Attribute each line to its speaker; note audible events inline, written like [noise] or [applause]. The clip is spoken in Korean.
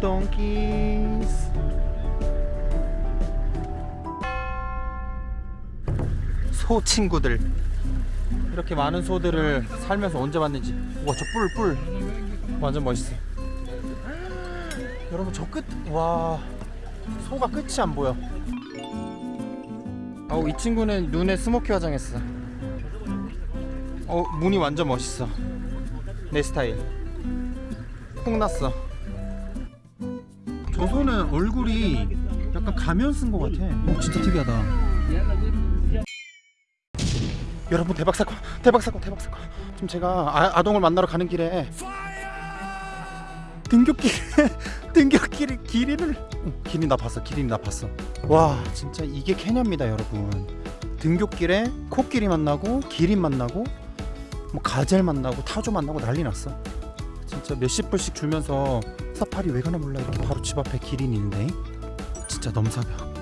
Speaker 1: Donkeys 소 친구들. 이렇게 많은 소들을 살면서 언제 봤는지. 와 저 뿔 뿔. 완전 멋있어. 여러분 저 끝. 와 소가 끝이 안 보여. 어우 이 친구는 눈에 스모키 화장했어. 어 무늬 완전 멋있어. 내 스타일. 콩 났어 저 소는 얼굴이 약간 가면 쓴 것 같아. 어 진짜 특이하다. 여러분 대박 사건 대박 사건 대박 사건. 지금 제가 아, 아동을 만나러 가는 길에 등굣길 [laughs] 등굣길 길이를 어, 길이 나 봤어 길이 나 봤어. 와 진짜 이게 케냐입니다 여러분. 등굣길에 코끼리 만나고 기린 만나고 뭐 가젤 만나고 타조 만나고 난리 났어. 진짜 몇십 불씩 주면서 사파리 왜 가나 몰라. 이렇게 바로 집 앞에 기린이 있는데 진짜 넘사벽